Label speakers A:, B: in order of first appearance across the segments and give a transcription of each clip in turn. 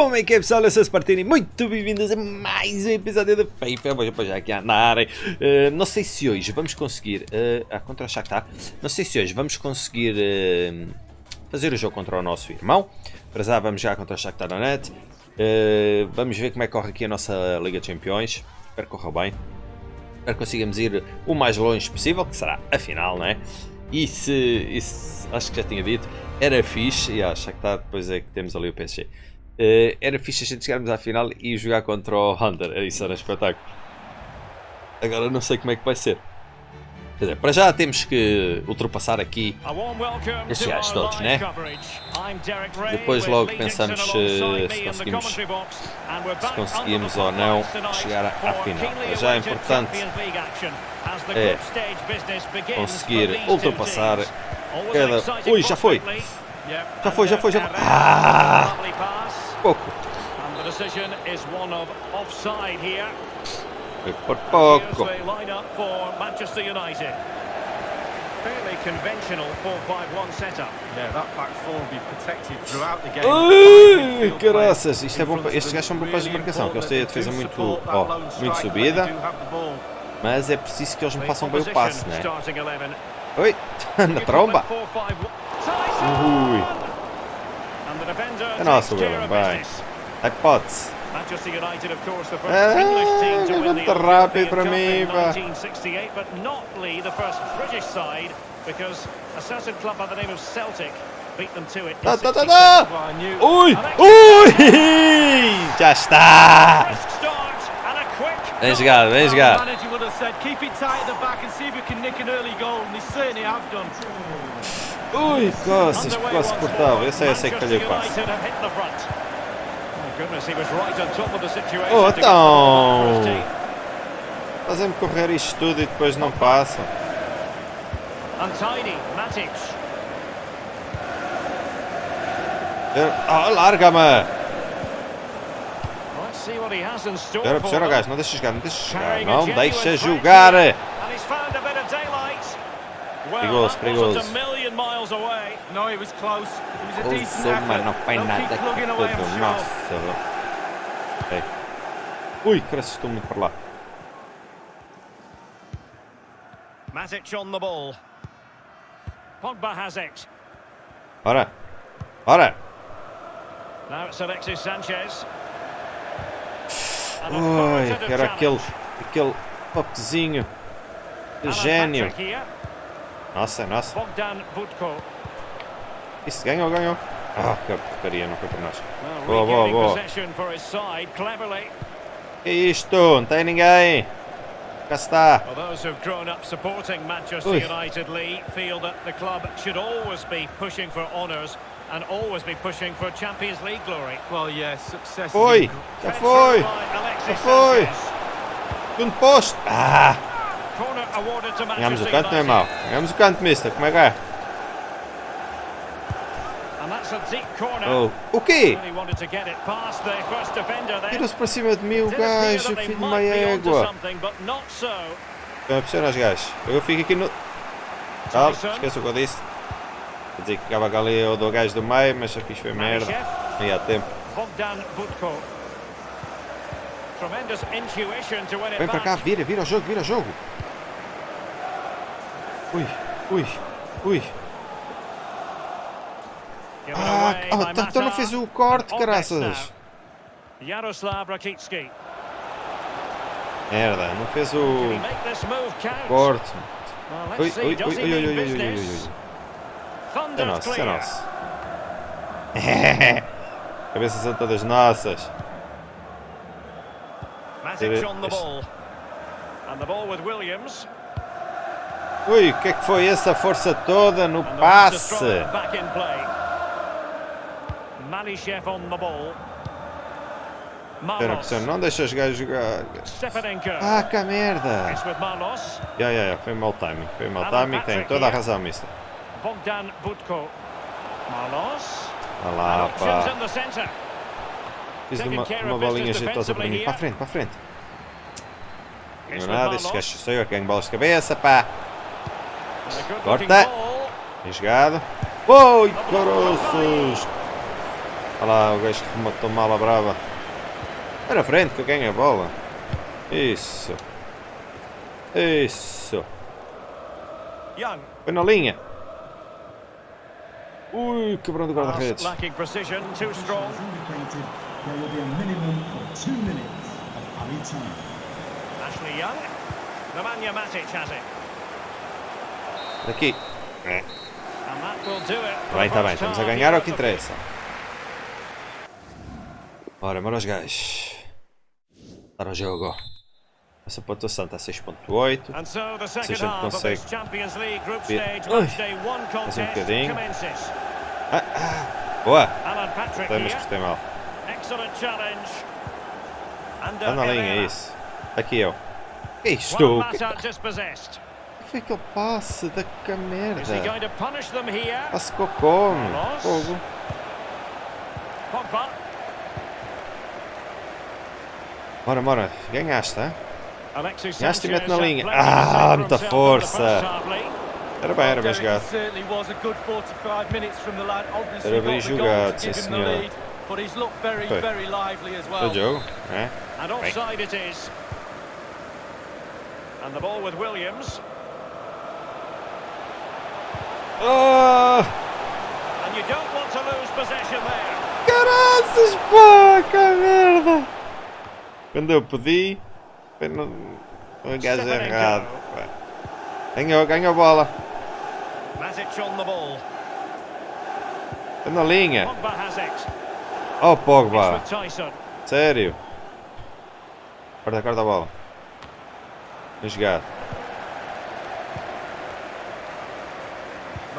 A: Como é que é pessoal? Eu sou Spartini, muito bem-vindos a mais um episódio do FIFA. Vou já aqui a andarem. Uh, não sei se hoje vamos conseguir. Uh, ah, contra o Shakhtar. Não sei se hoje vamos conseguir uh, fazer o jogo contra o nosso irmão. Para já vamos já contra o Shakhtar Donetsk. Uh, vamos ver como é que corre aqui a nossa Liga de Campeões. Espero que corra bem. Espero que consigamos ir o mais longe possível, que será a final, não é? E se, e se acho que já tinha dito, era fixe. E acho que está depois é que temos ali o PSG. Uh, era fixe a gente chegarmos à final e jogar contra o Hunter. Isso era espetáculo. Agora não sei como é que vai ser. Quer dizer, para já temos que ultrapassar aqui estes gajos todos, né? Depois logo pensamos se, se, conseguimos, se conseguimos ou não chegar à final. Para já é importante é conseguir ultrapassar cada... Ui, já foi! Já foi, já foi, já foi! Ah! Pouco. Foi por pouco.
B: Fairly conventional 4-5-1 setup. Yeah, that back four will be protected throughout the game.
A: Ui, caraças, isto é bom, estes gajos são bons para a desmarcação, porque eles têm a defesa muito, oh, muito subida, mas é preciso que eles me façam bem o passe, né? Oi, na tromba. Ui. and also William by. Ai pots. Manchester United, of course, the first eh, English team to win the 1968, but not Lee, the first
B: British side, because a certain club by the name of Celtic beat them to it. Da, da, da, da.
C: Keep it tight at the back and see if can nick an early goal, and they certainly have done.
A: Ui, costas, quase cortava. Eu sei, eu sei que falhei o passo. Oh, então! Fazem-me correr isto tudo e depois não passa. Oh, larga-me! Espera, espera, gajo, não deixa jogar, não deixa jogar, não deixa jogar! Perigoso, perigoso.
B: No, he was close. It was a
A: oh,
B: decent
A: Soma,
B: effort.
A: não foi nada
B: I'm
A: tudo. Nossa. Ei. Ui, cresce, estou muito para lá.
B: Matic on the ball. Pogba has it.
A: Ora. Ora.
B: Now it's Alexis Sanchez.
A: Ui, era aquele, aquele
B: Alan
A: gênio. Nossa, nossa. Isso, ganhou, ganhou. Ah, que porcaria, não foi para nós. Boa, boa, boa. Que isto? Não tem ninguém. Cá está. Ui. Foi. Já foi. Já foi. Segundo posto. Ah, ganhamos o canto, não é mau. Ganhamos o canto, mister. Como é que é? Oh. O quê? Tira-se para cima de mim o gajo, filho de uma égua. Estão a pressionar os gajos. Eu fico aqui no...
B: Tyson.
A: esqueça o que eu disse. Quer dizer que ficava ali o do gajo do meio, mas já fiz foi merda. Não há tempo. Vem para cá, vira, vira o jogo, vira o jogo. Ui, ui, ui. Ah,
B: by
A: tá- então não fez o corte, caraças.
B: Yaroslav Rakitsky.
A: Merda, não fez o corte. Ui, ui, ui, ui, ui, ui, ui, ui. É nosso, é nosso. Cabeças são todas nossas.
B: Matic on the ball. And the ball with Williams.
A: Ui, o que é que foi essa força toda no passe?
B: Destroyer back in play. Malishev on the ball.
A: Era
B: Marlos.
A: pressão, não deixa os gajos jogar. Ah, que merda! Ya, ya, foi mau timing. Foi mau
B: Alan
A: timing, tem toda a razão, mister.
B: Bogdan Budko. Marlos.
A: Olha lá, pá. Fiz uma, uma bolinha jeitosa para mim. Para a frente, para a frente. Não é nada, estes gajos sou eu que ganho bolas de cabeça, pá. Corta.
B: looking ball.
A: Bem jogado. Oi, caroços! Olha lá o gajo que matou mal a brava. Na frente que eu ganho a bola. Isso. Isso. Foi na linha. Ui, quebrão do
B: Pass
A: guarda-redes.
B: Ashley Young. Nemanja Matic has it.
A: Daqui. É.
B: And that will do it. for
A: Bem,
B: the
A: tá bem.
B: first
A: Estamos a ganhar é o que interessa. Bora, bora os gajos. Para o jogo. Essa pontuação está a 6.8.
B: And so the second
A: gente
B: half of
A: consegue
B: this Champions League group
A: ver-
B: stage
A: Ui.
B: one contest
A: bocadinho. Ah, ah. Boa! Tem, mas gostei mal.
B: Excellent challenge. And
A: Anda na linha, é isso. Aqui eu. Que isto? Que Foi da que merda?
B: to punish them here?
A: Passe cocô. Fogo.
B: Pogba.
A: Bora, bora. Ganhaste, hein? Ganhaste e mete na linha. Ah, muita força. Era bem, era bem jogado.
C: it certainly was a good 45 minutes from the lad. Obviously
A: Era bem jogado, sim, senhor. Foi. O jogo, é?
B: Is. And the ball with Williams.
A: Oh,
B: And you don't want to lose possession there.
A: caraças, pá, que merda! Quando eu pedi, foi no, no gajo errado. pá. Ganhou, ganhou a bola.
B: Matic on the ball.
A: Foi na linha.
B: Pogba has it.
A: Oh, Pogba. Sério? Corta, corta a bola. Bem jogado.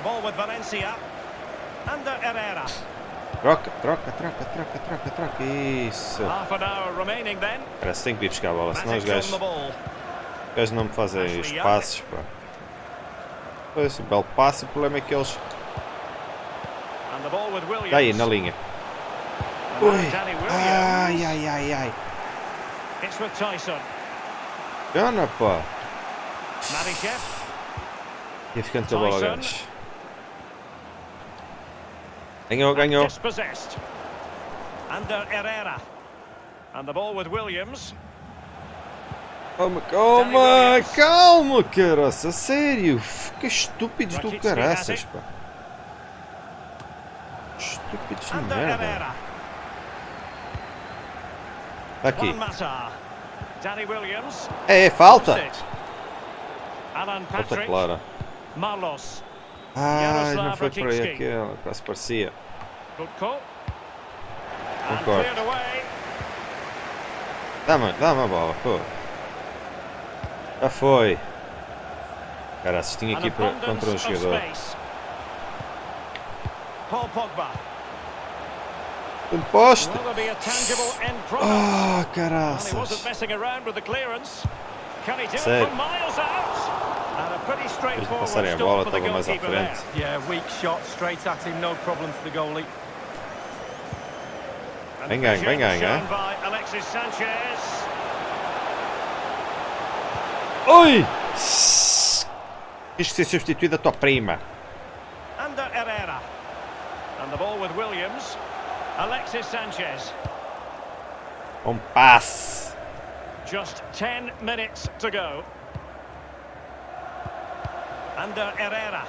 B: The ball with Valencia. Under Herrera.
A: Troca, troca, troca, troca, troca, troca. Isso.
B: Half an hour remaining then.
A: Cara, se tem que ir buscar a bola, senão os gajos, os gajos não me fazem os passes, pá. Pois, o belo passe, o problema é que eles... Está aí, na linha. Ui. Ai, ai, ai, ai.
B: It's with Tyson.
A: Gana, pá. Ia ficando com a bola,
B: Tyson.
A: Ganhou, ganhou.
B: Under Herrera. And the ball with Williams.
A: Calma, calma, calma, caraça, sério. Que estúpidos do caraças, pá. Estúpidos de merda. Tá aqui. É, é falta. Falta clara.
B: Marlos.
A: Ai, não foi por aí aquela, quase parecia.
B: Good call. And
A: Concordo. Dá-me, dá-me a bola, pô. Já foi. Caraças, tinha aqui para, contra um jogador.
B: Paul Pogba. Product?
A: Ah,
B: wasn't
A: caraças.
B: messing pretty straightforward
A: passarem a
B: stop
A: bola,
B: for the
A: estava mais à
B: goalkeeper there.
A: frente.
C: Yeah, weak shot straight at him, no problem for the goalie.
B: And
A: Bem ganho, bem
B: appreciation
A: ganho,
B: shown by Alexis Sanchez.
A: Oi! Que ser substituído a tua prima.
B: Under Herrera. And the ball with Williams. Alexis Sanchez.
A: Um passe.
B: Just 10 minutes to go. Under Herrera.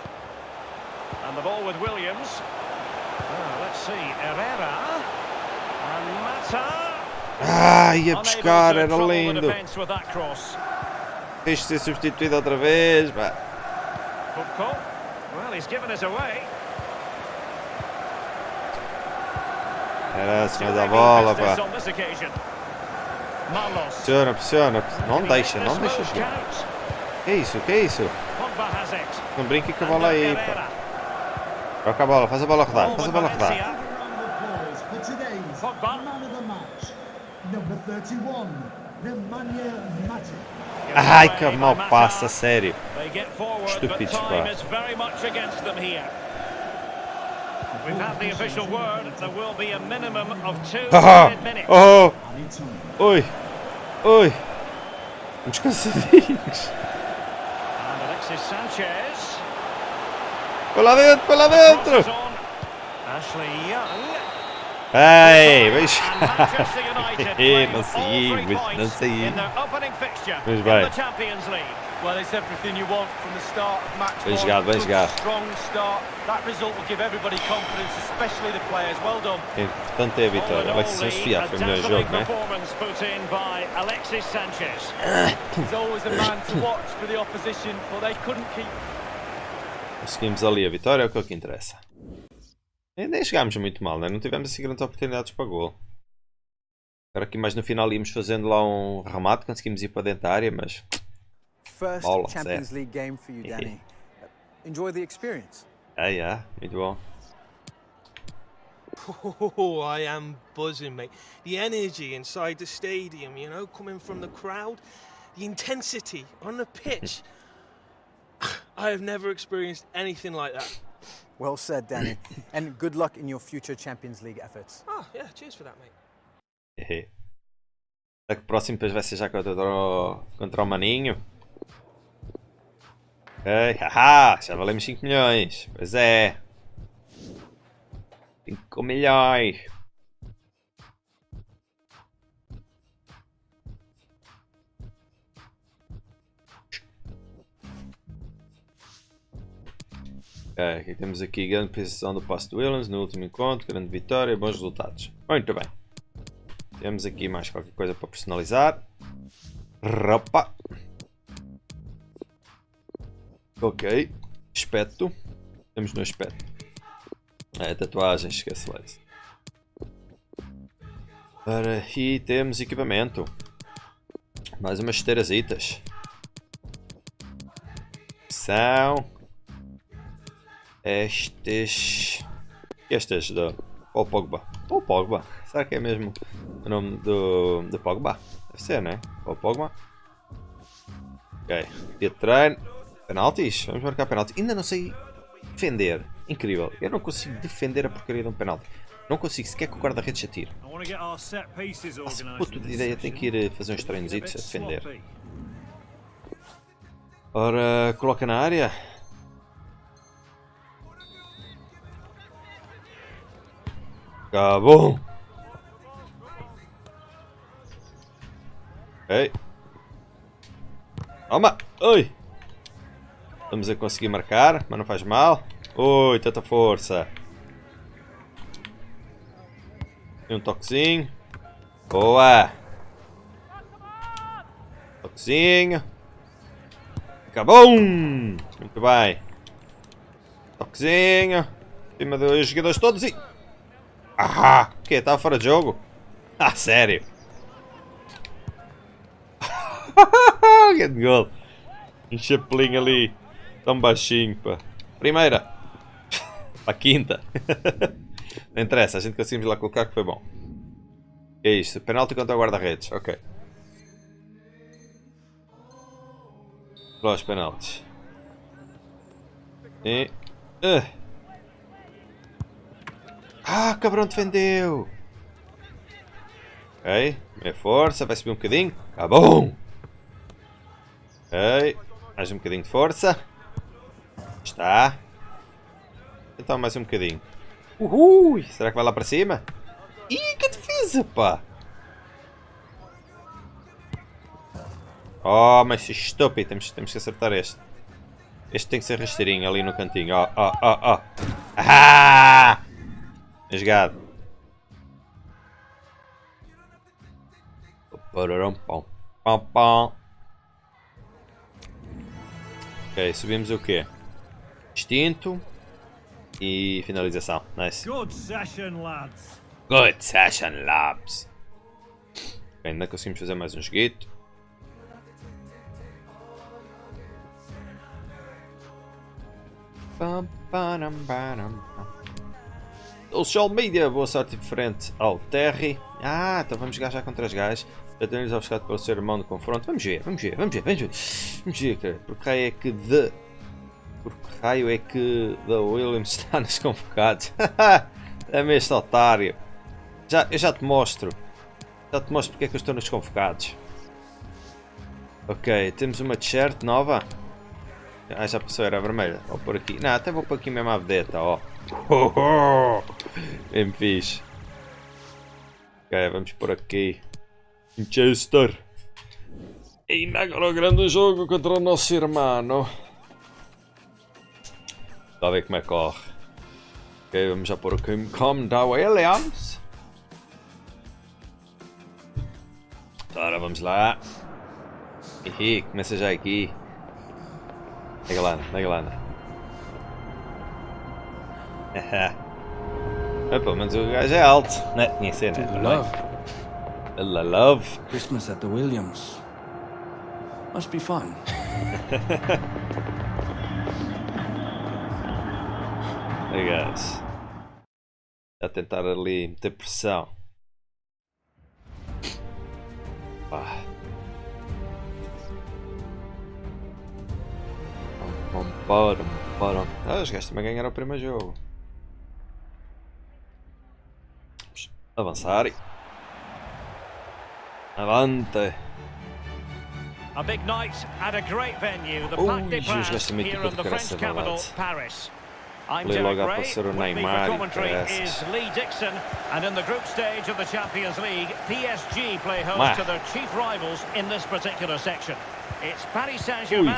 B: And the ball with Williams. Ah, let's see. Herrera. And Mata.
A: Ah, ia
B: to
A: era lindo.
B: defence with that cross.
A: Tens de ser substituído outra vez. pá.
B: Good call. Well, he's given us away.
A: Caraças, mas
B: Doing
A: a bola, pá. Pressiona, pressiona. Não deixa, não deixa? Que isso, que isso? Não brinque com a bola aí, pá.
B: Herrera.
A: Troca a bola, faz a bola rodar, faz a bola rodar.
B: Valencia.
D: Give a round of applause for today's
B: Pogba.
D: man of the match, number 31, Nemanja Matic.
B: Given
A: Ai, que mal passa, sério. Estúpidos, pá.
B: We've had the official word. There will be a minimum of two added minutes.
A: oh,
D: time.
A: oi, oi. Uns
B: Sanchez.
A: Lá dentro,
B: Crosses
A: dentro.
B: Ashley Young. United playing
A: Não
B: three
A: não Pois
B: in
A: bem.
C: Well, it's everything you want from the start of match
A: Bem jogado, bem jogado.
C: Strong start. That result will give everybody confidence, especially the players. Well done.
A: O importante é a vitória. Alexis Sofia foi o melhor jogo, né?
B: performance put in by Alexis Sanchez.
C: He's always a man to watch for the opposition, but they couldn't keep
A: Conseguimos ali a vitória, é o que é o que interessa. E nem chegámos muito mal, né? Não tivemos assim grandes oportunidades para gol. Agora aqui mais no final íamos fazendo lá um remate, conseguimos ir para dentro da área, mas
E: First
A: Bola, eh?
E: Champions
A: certo.
E: League game for you, Danny. Enjoy the experience.
A: é, yeah, muito bom.
F: Oh, I am buzzing, mate. The energy inside the stadium, you know, coming from the crowd, the intensity on the pitch. I have never experienced anything like that.
E: Well said, Danny. and good luck in your future Champions League efforts.
F: Oh, yeah, cheers for that, mate.
A: Hehe. Será o próximo depois vai ser já contra o, contra o Maninho? Ok, haha, já valemos 5 milhões. Pois é. 5 milhões. Ok, temos aqui grande posição do passo do Williams no último encontro, grande vitória, bons resultados. Muito bem. Temos aqui mais qualquer coisa para personalizar. Ropa. Ok. Aspecto. Temos no aspecto. É, tatuagens, esquece lá isso. Ora, e temos equipamento. Mais umas esteirazitas. São estes. Estas da Paul Pogba. Paul Pogba. Será que é mesmo o nome do, do Pogba? Deve ser, né? Paul Pogba. Ok. Treino. Penaltis. Vamos marcar penalti. Ainda não sei defender. Incrível. Eu não consigo defender a porcaria de um penalti. Não consigo sequer que o guarda-redes atire. Nossa,
B: organised.
A: puto de ideia. Tem que ir eh, fazer uns
B: It's a
A: defender. Ora, coloca na área. Acabou. Ok. Toma. Oi. Estamos a conseguir marcar, mas não faz mal. Oi, tanta força. E um toquezinho. Boa. Toquezinho. Acabou! Muito bem. Toquezinho. Cima dos jogadores todos e... Ah! O quê? Estava fora de jogo? Ah, sério? Grande gol. Um chapelinho ali. Tão baixinho, pá. Primeira. A quinta. Não interessa, a gente conseguimos lá colocar que foi bom. É isto, penalti contra o guarda-redes. Ok. Para os. E... Ah, Ah, cabrão defendeu! Ok, minha força, vai subir um bocadinho. Acabou! Ok, mais um bocadinho de força. Está. Então mais um bocadinho. Uhul! Será que vai lá para cima? Ih, que defesa, pá! Oh, mas estúpido, temos, temos que acertar este. Este tem que ser rasteirinho ali no cantinho. Ó, ó, ó, ó. Ah! Bem jogado. Pararam, pão. Pão, pão. Ok, subimos o quê? Instinto. E finalização. Nice.
B: Good session, lads.
A: Good session, labs. Ok, ainda conseguimos fazer mais um joguito. Social Media, boa sorte frente ao Terry. Ah, então vamos jogar já contra os gajos. Temos obstacado pelo seu irmão no confronto. Vamos ver, vamos ver, vamos ver, vamos ver. Vamos ver, cara. Por que raio é que The. Por que raio é que The Williams está nos convocados? é mesmo otário. Já, eu já te mostro. Já te mostro porque é que eu estou nos convocados. Ok, temos uma t-shirt nova. Ah, já passou, era vermelha. Vou pôr aqui. Não, até vou pôr aqui mesmo a vedeta, ó. Oh, oh. Bem fixe. Ok, vamos por aqui. Manchester. E agora grande jogo contra o nosso irmão. A ver como é que corre. Ok, vamos já pôr aqui como da Williams. Ora, vamos lá. Ih, começa já aqui. Pega lá, pega lá. É, pelo menos o gajo é alto. Né? Tinha né?
G: To love.
A: La love.
G: Christmas at the Williams. Must be fun.
A: Aí, guys. A tentar ali meter pressão. Pam, pam, pam. Ah, os gajos também ganharam o primeiro jogo. Vamos avançar. Avante.
B: A big night at a great venue, the Parc des Princes, here in
A: de
B: the French capital. Paris. I'm Derek
A: logo a
B: Ray.
A: o Neymar
B: for
A: e
B: commentary is Lee Dixon, and in the group stage of the Champions League, PSG play host
A: Mar.
B: to their chief rivals in this particular section. It's Paris Saint-Germain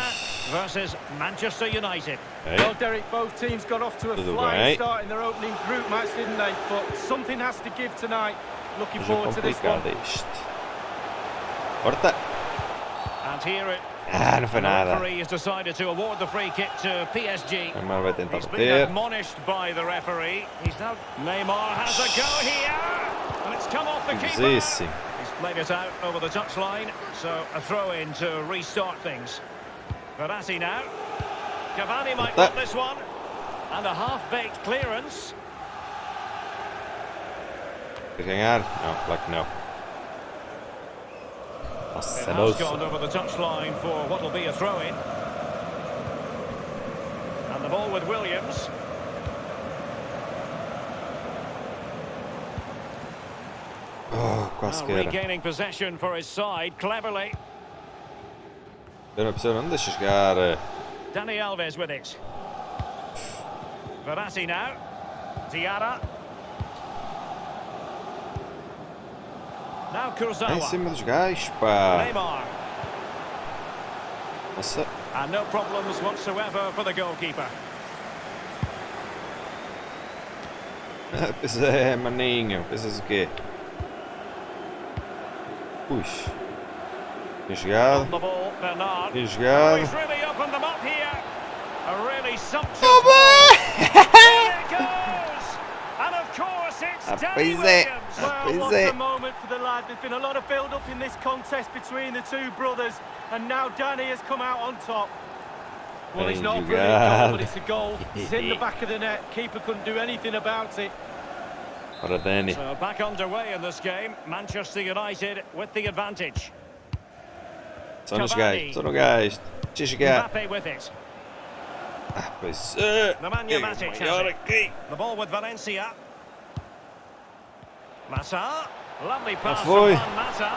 B: versus Manchester United.
A: Ei,
C: Well, Derek, both teams got off to a flying start in their opening group match, didn't they? But something has to give tonight. Looking forward to this one.
A: complicado isto. Corta.
B: And here it
A: Ah, não foi
B: the
A: nada.
B: referee has decided to award the free kick to PSG.
A: Neymar vai tentar
B: He's been
A: bater.
B: admonished by the referee. He's now Neymar has a go here, and it's come off the keeper.
A: Busíssimo.
B: He's played it out over the touchline, so a throw in to restart things. Verratti now. Cavani might
A: That-
B: want this one, and a half-baked clearance.
A: Quer ganhar? Não, claro que não.
B: It
A: Nossa,
B: has gone over the touchline for what will be a throw-in. And the ball with Williams.
A: Oh, quase
B: Now
A: que
B: regaining possession for his side, cleverly.
A: Eu não percebo, não me deixa jogar. eh.
B: Dani Alves with it. Verratti now. Diarra.
A: É em cima dos gajos, pá. Nossa.
B: And no problems whatsoever for the goalkeeper.
A: Pois é, maninho. Pensas o quê? Puxa. Bem jogado. Bem
B: Oh,
A: jogado.
B: it's
A: Ah,
B: Danny
A: pois é.
B: Williams.
C: Well,
A: pois
C: what
A: é.
C: a moment for the lad. There's been a lot of build-up in this contest between the two brothers, and now Danny has come out on top. Well, it's
A: Bem
C: not a brilliant goal, but it's a goal. It's in the back of the net. Keeper couldn't do anything about it.
A: Ora, Dani.
B: So back underway in this game. Manchester United with the advantage.
A: Só nos
B: Cavani.
A: gajos. Só no gajo. Deixa jogar.
B: Mbappe with it.
A: Ah, pois é.
B: Nemanja
A: É
B: Matic has it. The ball with Valencia. Mata. Lovely pass from
A: foi.
B: Juan Mata.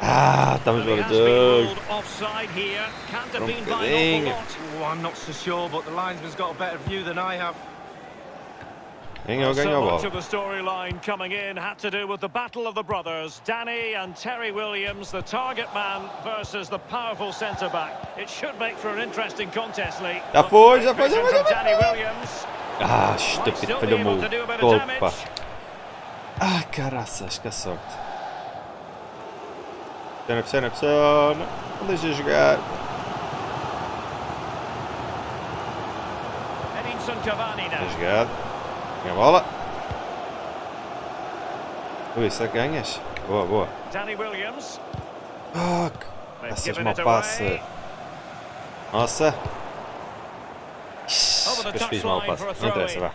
A: Ah, estamos
B: But he
A: fora
B: has
A: de
B: been
A: jogo.
B: ruled offside here. Can't have been by an awful lot.
C: Oh, I'm not so sure, but the linesman's got a better view than I have.
A: Ganhou,
B: so
A: ganhou a
B: much of the storyline coming in had to do with the battle of the brothers, Danny and Terry Williams, the target man versus the powerful centre back. It should make for an interesting contest, Lee.
A: Já foi, já foi, já
B: Vision
A: foi, já.
B: Danny Williams.
A: Ah,
B: Might
A: estúpido,
B: still be
A: falhou-me
B: able
A: Ah, caraças, que sorte. Pena, pena, pena. Não deixa jogar. Bem jogado. Ganha a bola. Ui, será que ganhas? Boa, boa.
B: Danny Williams.
A: Ah, que-
B: given
A: mal
B: away.
A: Nossa.
B: The
A: Depois fiz mal
B: a
A: Não interessa, vá.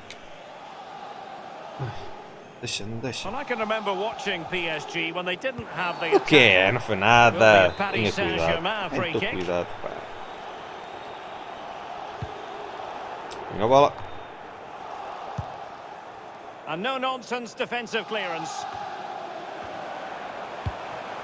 A: Deixa, não deixa.
B: And I can remember watching PSG when they didn't have the
A: O que é? Não foi nada.
B: Paris
A: Tenha cuidado.
B: Saint-Germain free
A: Tenha
B: kick.
A: cuidado, pá. Ganha a bola.
B: And no nonsense defensive clearance.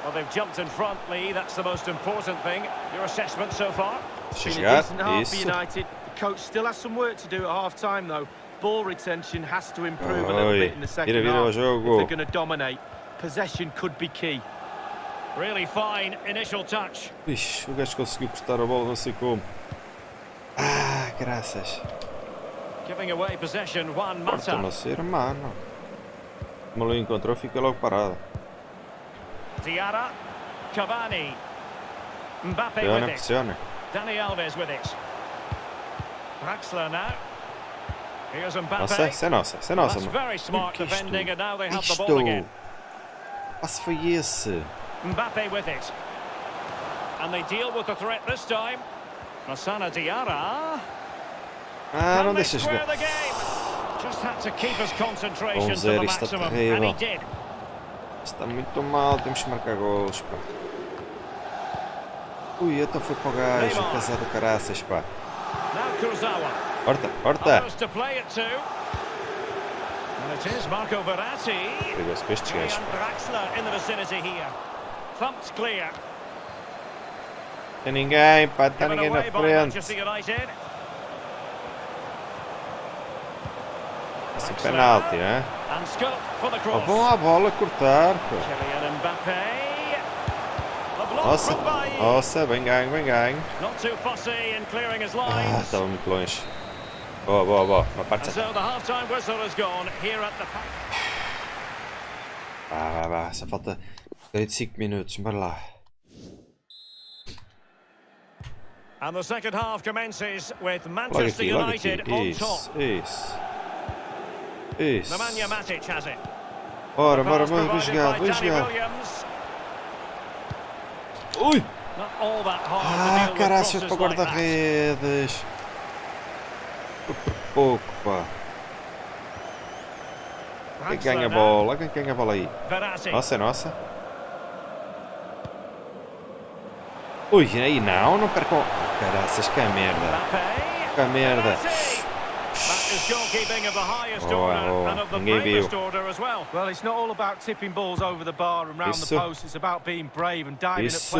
B: Well, they've jumped in front, Lee. That's the most important thing. Your assessment so far?
A: Deixa
C: Been a
A: jogar.
C: decent half for
A: Isso.
C: United. The coach still has some work to do at half-time, though. Ball retention has to improve a little bit in the second
A: Vira, vira
C: half if they're going to dominate. possession could be key.
B: Really fine initial touch.
A: Ixi, o gajo conseguiu cortar a bola, não sei como. Ah, graças.
B: Giving away possession, Juan Mata.
A: Como lo encontrou, fica logo parado.
B: Diarra. Cavani. Mbappe
A: Pressiona,
B: with it.
A: pressiona.
B: Dani Alves with it. Draxler now.
A: Nossa, isso é nossa, isso é nossa, mano. Que isto? Isto. Passe foi esse.
B: Mbappe with it. And they deal with the threat this time. Masana Diarra.
A: Ah, não deixa jogar.
B: Just had to keep his concentration to the maximum, and he did.
A: Está muito mal, temos que marcar gols, pá. Ui, então foi para o gajo, casado caraças, pá.
B: Now Kurzawa.
A: Horta, horta. Perigoso para estes gajos. Tem ninguém, pá, está ninguém na frente. Esse penalti,
B: the
A: Oh, vão à bola cortar,
B: block
A: Nossa, nossa, bem ganho, bem ganho. Ah, estava muito longe. Boa, boa, boa. Uma parte.
B: so
A: Vá, vá, vá. Só falta 45 minutos, bora lá.
B: And the second half commences with
A: Logo
B: Manchester
A: aqui, logo
B: United
A: aqui.
B: on top.
A: Isso, isso. Isso.
B: Nemanja Matic has it.
A: Bora, bora, bora, bem
B: Danny
A: jogado.
B: Williams.
A: Ui! Ah, caraças, para o guarda-redes. Por pouco, pá. Quem ganha a bola? Quem ganha a bola aí? Nossa, é nossa. Ui, aí não, não percam. Caraças, que merda. Que merda.
B: Of the highest
A: Boa, boa. Ninguém viu. Isso.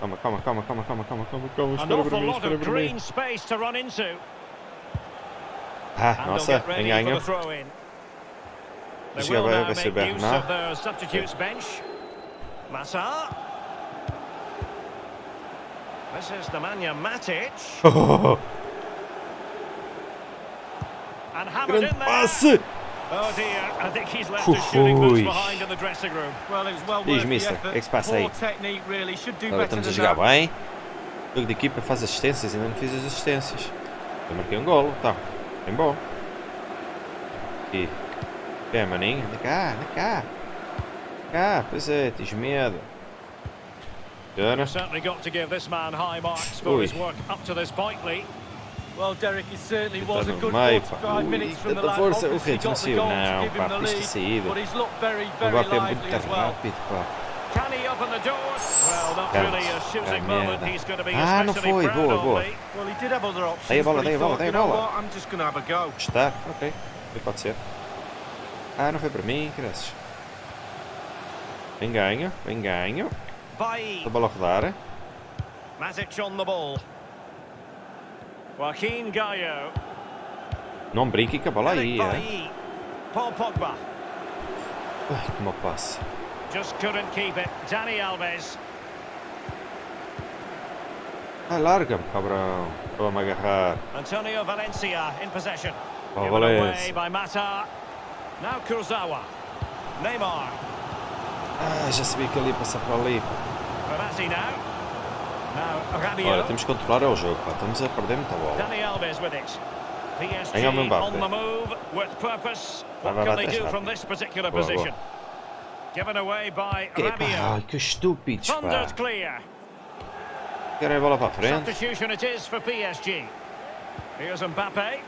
C: Post. It's about being brave and diving
A: Isso.
C: at players' feet.
A: Calma, calma, calma, calma, calma, calma, calma, calma.
B: An
A: Espera para
B: awful
A: mim,
B: lot
A: espera
B: of
A: para mim.
B: green space to run into.
A: Ah,
B: And they'll
A: nossa,
B: get ready for
A: ganho.
B: the throw-in. They
A: Deixa
B: will
A: eu ver,
B: now
A: vai ser
B: make use
A: Bernard.
B: of their substitutes bench. Massa. This is Nemanja Matic. And hammered
A: Grande
B: in there.
A: passe!
B: Oh dear, I think he's left his shooting
A: Ui.
B: boots behind in the dressing room.
C: Well, it was well
A: Diz, mister, o que é que se passa
C: Poor
A: aí?
C: technique, really. Should do
A: Agora
C: better
A: estamos a jogar bem. Jogo de equipa faz assistências, ainda não fiz as assistências. Eu marquei um golo, tá. Bem bom. E. É, maninho? Anda cá, anda cá. Cá, pois é, tens medo. Funciona.
B: Certainly got to give this man high marks for his work up to this point, Lee.
A: Está
C: was a
A: no
C: good
A: meio,
C: 45
A: pá. Ui,
C: minutes from the
A: tanta força. O Rede não saiu, não, pá,
C: lead,
A: saída.
C: but he's looked very,
A: O
C: very
A: Mbappé é
C: lively
A: muito
C: as well.
A: rápido, pá.
B: Can he open the door? Well, not
A: Can't.
B: really a shooting
A: Ah,
B: moment
A: merda.
B: he's going to be
A: Ah, não foi. Boa, boa.
B: Lee.
C: Well, he did have other options,
A: Dei a bola, dei a bola,
C: thought,
A: dei a bola.
C: what, I'm just going to have a go.
A: Está, ok. Pode ser. Ah, não foi para mim, graças. Bem ganho, bem ganho. A bola a rodar.
B: Matic on the ball. Joaquin Gallo.
A: Não brinque com a bola aí,
B: Eric
A: é.
B: Bailly. Paul Pogba.
A: Ai, que mau passe.
B: Just couldn't keep it. Danny Alves.
A: Ah, larga-me, cabrão. Vamos agarrar.
B: Antonio Valencia in possession.
A: Oh,
B: Given away
A: Valencia.
B: by Mata. Now Kurzawa. Neymar.
A: Ah, já sabia que ele ia passar para ali.
B: Verratti now. Rabiot.
A: Olha, temos que controlar o jogo, pá. Estamos a perder muita bola.
B: Move with purpose.
A: Vai, vai, vai, Boa, Que, pá, que estúpidos, pá. Querem a bola para a frente.
B: Here's Mbappe.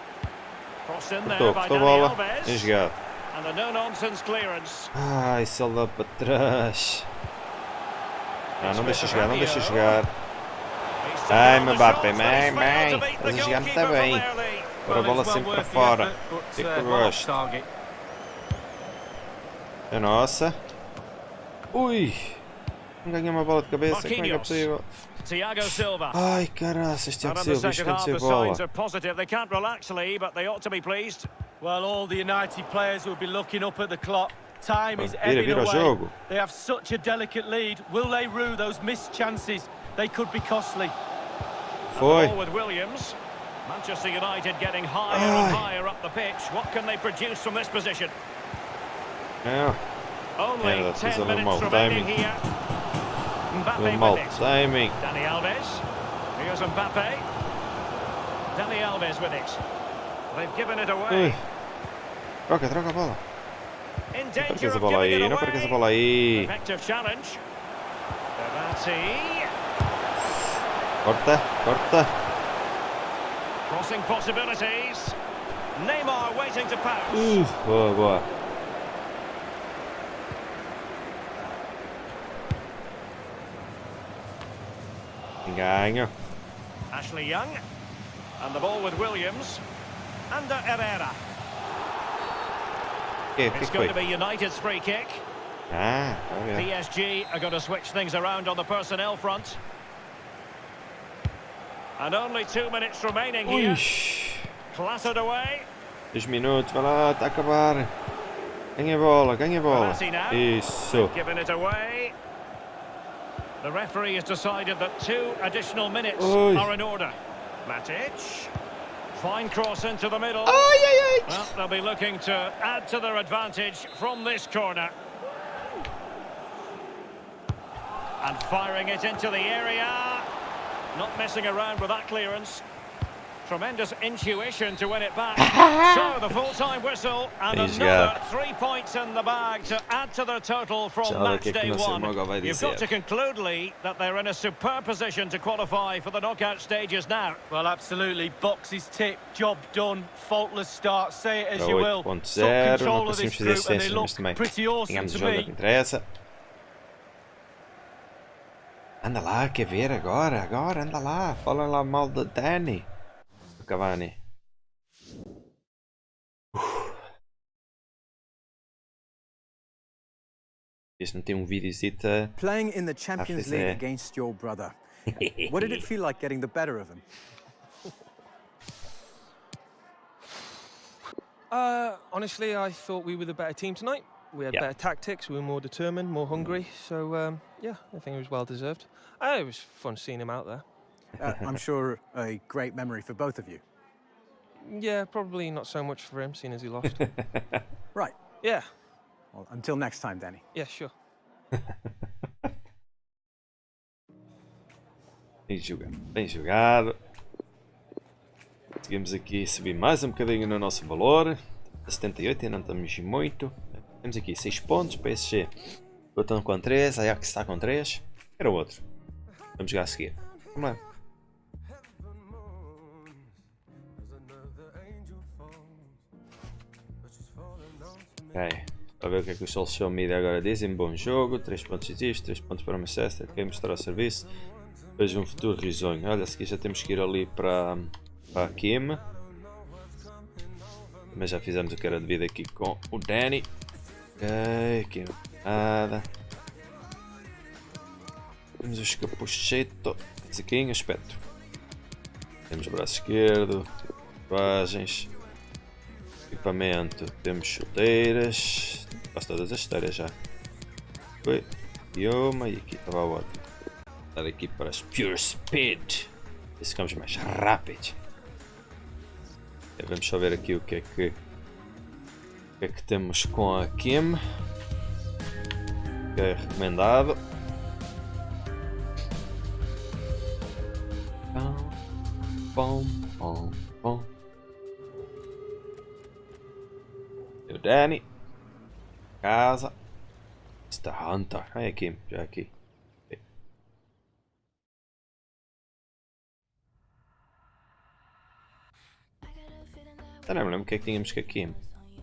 B: Crossed in there by Dani Alves.
A: jogado.
B: And a no-nonsense clearance.
A: Ai, se dá para trás. Não, não deixa jogar, não deixa
B: Rabiot.
A: Ai,
B: he's
A: bem, bem. Estás a jogar muito
B: goalkeeper
A: bem. Agora a bola sempre para fora. Que gosto. É nossa. Ui. Não ganhei uma bola de cabeça. Como é que é possível?
B: Thiago Silva.
A: Ai, caraças, Tiago Silva. Isto
B: the
A: bola.
B: signs are positive. They can't relax, Lee, but they ought to be pleased.
C: Well, all the United players will be looking up at the clock. Time is
A: Vira,
C: ebbing
A: vira o
C: away.
A: jogo.
C: They have such a delicate lead. Will they rue those missed chances? They could be costly.
A: Foi.
B: With Williams. Manchester United getting higher and higher up the pitch. What can they produce from this position?
A: É,
B: Only
A: Yeah, that's
B: 10 minutes remaining here. Mbappe with it.
A: timing.
B: Dani Alves. Here's Mbappe. Dani Alves with it. They've given it away.
A: Troca, troca a bola.
B: In
A: Não
B: danger
A: percas a
B: of
A: bola aí, não percas a bola aí.
B: Effective challenge. Devati.
A: Corta, corta.
B: Crossing possibilities. Neymar waiting to pounce.
A: Uh, boa, boa. Ganho.
B: Ashley Young. And the ball with Williams. Under Herrera.
A: Que
B: It's going to be United's free kick.
A: Ah, olha.
B: PSG are going to switch things around on the personnel front. And only two minutes remaining here.
A: Ui,
B: Clattered away.
A: dois minutos, vai lá, está a acabar. Ganha a bola, ganha a bola.
B: Now.
A: Isso.
B: Giving it away. The referee has decided that two additional minutes
A: Oi.
B: are in order. Matic. Fine cross into the middle.
A: Ai, ai, ai.
B: Well, they'll be looking to add to their advantage from this corner. And firing it into the area. Not messing around with that clearance. Tremendous intuition to win it back. so the full-time whistle and
A: He's
B: another
A: got-
B: three points in the bag to add to their total from
A: Sabe
B: match
A: que é que
B: day one. You've
A: dizer.
B: got to conclude, Lee, that they're in a superb position to qualify for the knockout stages now.
C: Well, absolutely. Boxes ticked, job done, faultless start. Say it as
A: Para
C: you will. Took control of this group and they
A: assistências,
C: look pretty awesome
A: ganhamos
C: to
A: jogo, é o
C: me.
A: Que interessa. Anda lá, quer ver agora, agora, anda lá. Fala lá mal da Dani. Do Cavani. Este não tem um videozito a...
E: Playing in the Champions League against your brother. What did it feel like getting the better of him?
F: Uh, honestly, I thought we were the better team tonight. We had
A: Yeah.
F: better tactics. We were more determined, more hungry. So um, yeah, I think it was well deserved. Uh, it was fun seeing him out there.
E: Uh, I'm sure a great memory for both of you.
F: Yeah, probably not so much for him, seeing as he lost.
E: Right.
F: yeah,
E: Well, until next time, Danny.
F: yeah, sure.
A: Bem jogado, bem jogado. Conseguimos aqui subir mais um bocadinho no nosso valor. A 78 ainda não estamos muito. Temos aqui 6 pontos, PSG. Botão com 3, Ajax está com 3. Era o outro. Vamos jogar a seguir. Vamos lá. Ok. Para ver o que é que os social media agora dizem. Bom jogo, 3 pontos existe, 3 pontos para Manchester. Quem mostrar o serviço. Veja um futuro risonho. Olha, seguir já temos que ir ali para, para a Kim. Mas já fizemos o que era devido aqui com o Danny. Ok, aqui nada. Temos o escapuchete. Saquinho, espectro. Temos braço esquerdo. Tatuagens. Equipamento. Temos chuteiras. Quase todas as chuteiras já. Foi. E uma e aqui estava a outra. Dar aqui para as Pure Speed. E ficamos mais rápidos. Ok, Vamos só ver aqui o que é que. O que é que temos com a Kim. Que é recomendado. Bom, bom, bom. O Danny. Casa. Mr. Hunter. Aí, Kim, já aqui. Eu não me lembro o que é que tínhamos que aqui.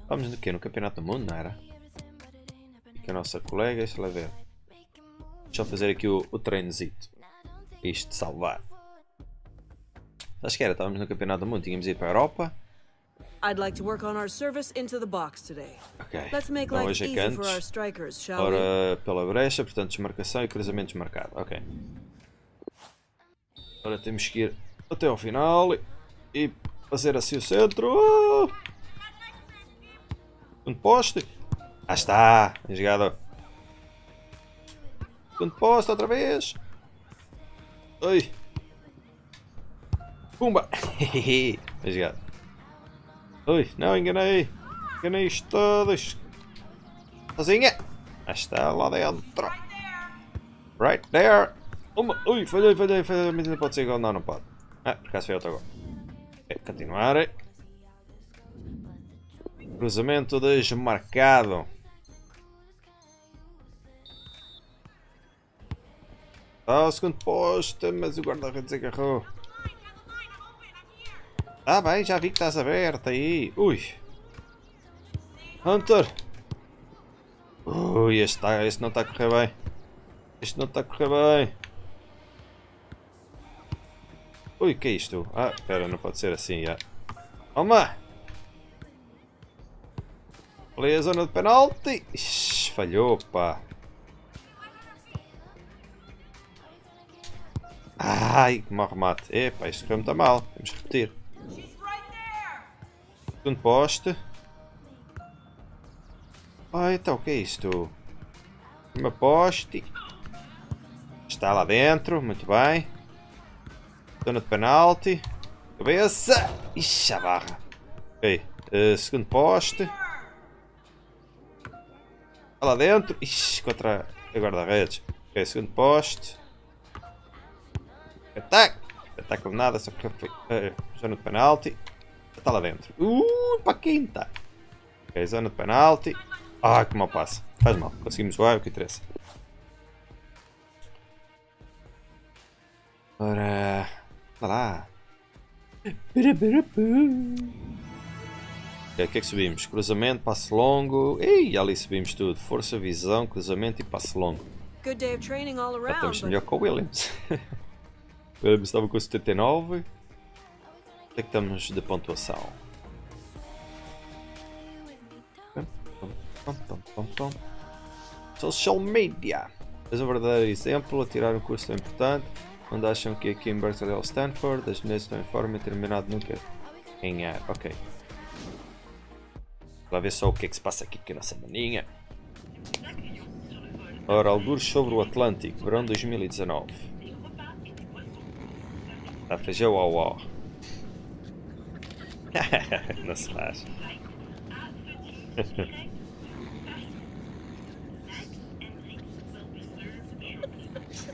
A: Vamos no quê? No Campeonato do Mundo, não era? Aqui a nossa colega, deixa lá ver. Deixa eu fazer aqui o, o treinozito. Isto salvar. Acho que era, estávamos no Campeonato do Mundo, tínhamos ido para a Europa.
H: I'd like to work on our service into the box today.
A: Ok.
H: Let's make life
A: é
H: easy for our strikers, shall?
A: Ora, pela brecha, portanto, desmarcação e cruzamento desmarcado. Ok. Agora temos que ir até ao final e fazer assim o centro. Um poste. Ah está, bem jogado. Segundo posto outra vez. Oi. Pumba. bem jogado. Ui, não, enganei. Enganei-os todos. Sozinha. Ah está, lá dentro. Right there. Uma. Ui, falhei, falhei, falhei. Mas ainda pode ser igual. Não, não pode. Ah, por acaso foi outro agora. Ok, continuar. Cruzamento desmarcado. Ah, o segundo posto, mas o guarda-redes agarrou. Ah bem, já vi que estás aberto aí. Ui. Hunter. Ui, este, tá, este não está a correr bem. Este não está a correr bem. Ui, que é isto? Ah, espera, não pode ser assim, já. Toma! Ali a zona de penalti. Ixi, falhou, pá. Ai, que mau remate. Epá, isto foi muito mal. Que repetir. Segundo poste. Ah, então o que é isto? Uma poste. Está lá dentro, muito bem. Zona de penalti. Cabeça. Ixi, a barra. Ok. Uh, segundo poste. Está lá dentro. Ixi, contra a guarda-redes. Ok, segundo poste. Ataque! Ataque nada, só porque foi uh, zona de penalti. Está lá dentro. Uh, para quinta. Ok, zona de penalti. Ah, que mal passa. Faz mal. Conseguimos voar, o que interessa. Ora... Vá lá. O que é que subimos? Cruzamento, passo longo. Ei, ali subimos tudo. Força, visão, cruzamento e passo longo.
H: Good day of training all around.
A: estamos melhor com o Williams. o Williams estava com 79. É que estamos de pontuação? Social media. És um verdadeiro exemplo a tirar um curso tão importante. Onde acham que aqui em Berkeley ou Stanford as mulheres estão em forma e terminado nunca ganhar. Ok. Lá ver só o que é que se passa aqui com a nossa maninha. Ora, algures sobre o Atlântico, verão 2019. Está a fazer o Não se faz.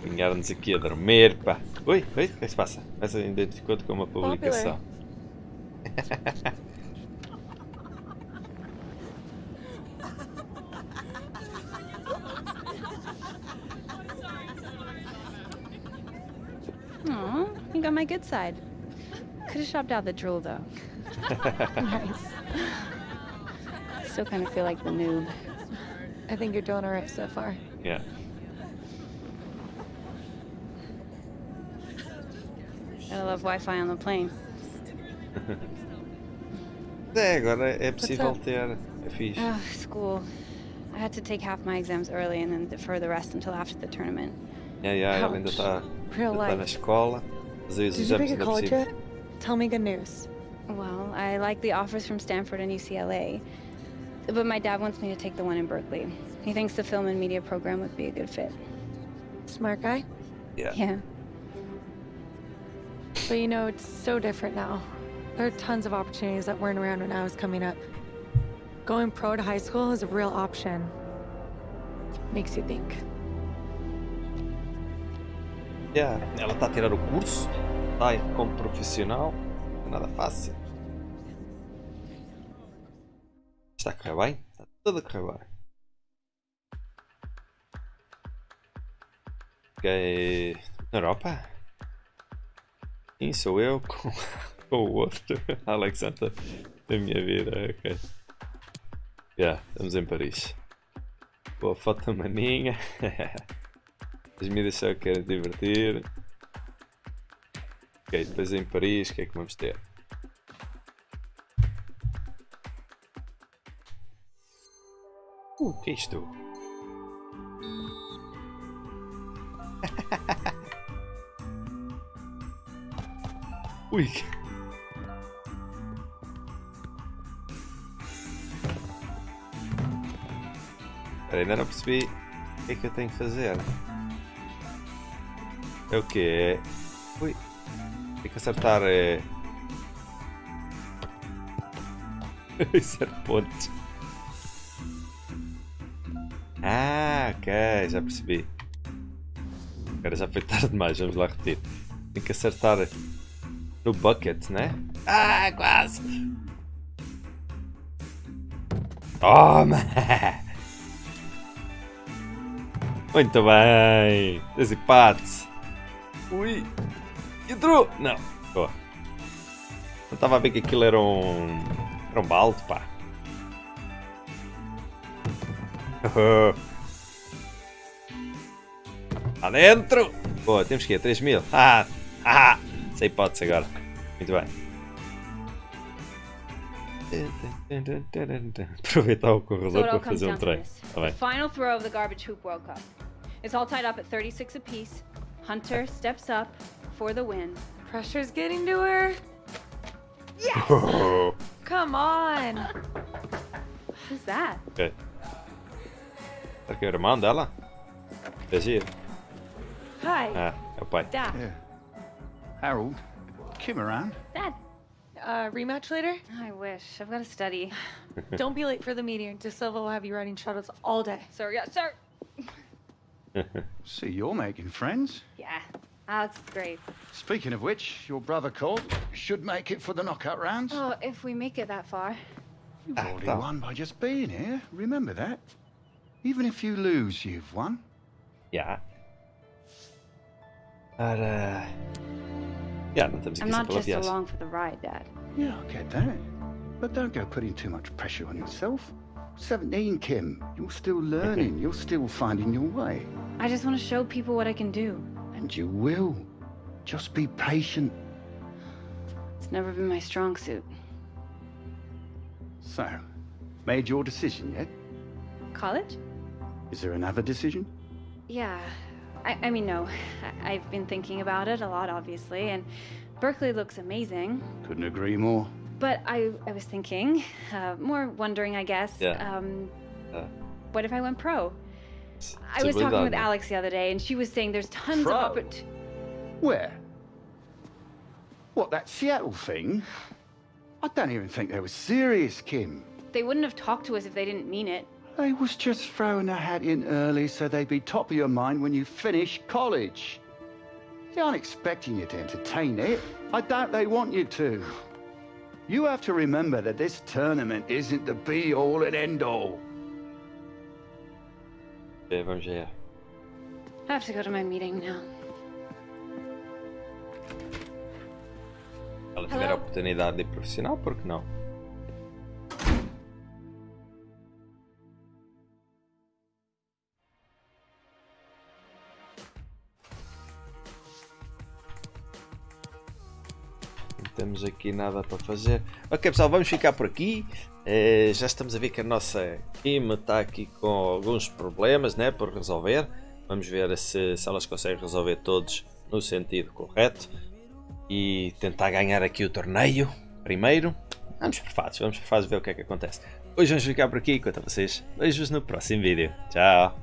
A: Vingaram-nos aqui a dormir, pá. Ui, ui, o que é que se passa? Essa identificou-te como uma publicação.
I: Aw, you got my good side. Could have shopped out the drool though.
J: Nice.
I: Still kind of feel like the noob.
J: I think you're doing alright so far.
A: Yeah.
I: Gotta love Wi-Fi on the plane.
A: É, agora é possível
J: up?
A: ter. É fixe.
I: School. I had to take half my exams early and then defer the rest until after the tournament.
A: Yeah, yeah, ela ainda
J: Ouch.
A: está
J: Real
A: ainda tá na escola.
J: Did you
A: exames
J: pick a college yet? Tell me good news.
I: Well, I like the offers from Stanford and UCLA, but my dad wants me to take the one in Berkeley. He thinks the film and media program would be a good fit.
J: Smart guy.
A: Yeah.
I: Yeah.
J: But you know, it's so different now. There are tons of opportunities that weren't around when I was coming up. Going pro to high school is a real option. Makes you think.
A: Yeah, Ela está a tirar o curso, está como profissional, não é nada fácil. Está a correr bem? Está tudo a correr bem. Ok. Na Europa? Sim, sou eu com, com o outro Alexander da minha vida. Ok. Yeah, estamos em Paris. Boa foto maninha. As mídias só querem divertir. Ok, depois em Paris, o que é que vamos ter? O que é isto? Ui! que- Espera, ainda não percebi o que é que eu tenho que fazer. É o quê? Ui. Tem que acertar. É... Zero pontos. Ah, ok, já percebi. Agora já foi tarde demais, vamos lá repetir. Tem que acertar no bucket, né? Ah, quase! Toma! Muito bem! Desempate! Ui! Entrou! Não! Boa! Não estava a ver que aquilo era um. Era um balde, pá! Lá dentro! Boa, temos que ir, 3 mil. Ah! Ah! Sem hipótese agora. Muito bem. Aproveitar o corredor para fazer um treino. Tá bem.
I: Final throw of the Garbage Hoop World Cup. It's all tied up at 36 apiece. Hunter steps up for the win.
J: Pressure's getting to her.
I: Yes!
J: Come on.
I: Who's that?
A: Ok. Será que é o irmão dela? É.
J: Hi.
A: Ah, é o pai.
J: Dad.
K: Harold, Kim around?
I: Dad.
J: Uh, rematch later?
I: I wish. I've got to study.
J: Don't be late for the meeting. De Silva will have you riding shuttles all day.
I: Sir, yeah, sir.
K: See, you're making friends.
I: Yeah, Alex is great.
K: Speaking of which, your brother Colt should make it for the knockout rounds.
I: Oh, if we make it that far.
K: You've already won by just being here. Remember that. Even if you lose, you've won.
A: Yeah. Maar, eh. Ja, dan
I: I'm not just
A: Colombia's.
I: along for the ride, Dad.
K: Yeah, I get that. But don't go putting too much pressure on yourself. 17, Kim. You're still learning. You're still finding your way.
I: I just want to show people what I can do.
K: And you will. Just be patient.
I: It's never been my strong suit.
K: So, made your decision yet?
I: College?
K: Is there another decision?
I: Yeah. I, I mean, no. I, I've been thinking about it a lot, obviously, and Berkeley looks amazing.
K: Couldn't agree more.
I: But I, I was thinking, uh, more wondering, I guess.
A: Yeah.
I: Um,
A: Uh,
I: what if I went pro? I was talking with Alex the other day, and she was saying there's tons
K: Pro?
I: of oppor-
K: Where? What, that Seattle thing? I don't even think they were serious, Kim.
I: They wouldn't have talked to us if they didn't mean it.
K: They was just throwing a hat in early so they'd be top of your mind when you finish college. They aren't expecting you to entertain it. I doubt they want you to. You have to remember that this tournament isn't the be-all and end-all.
A: Ver.
I: I have to go to my meeting now.
A: Ela tiver a oportunidade de ir profissional, por que não? Temos aqui nada para fazer. Ok pessoal, vamos ficar por aqui. Eh, já estamos a ver que a nossa Kim está aqui com alguns problemas né, por resolver. Vamos ver se, se elas conseguem resolver todos no sentido correto. E tentar ganhar aqui o torneio primeiro. Vamos por fases, vamos por fases ver o que é que acontece. Hoje vamos ficar por aqui, enquanto a vocês. Beijos no próximo vídeo. Tchau!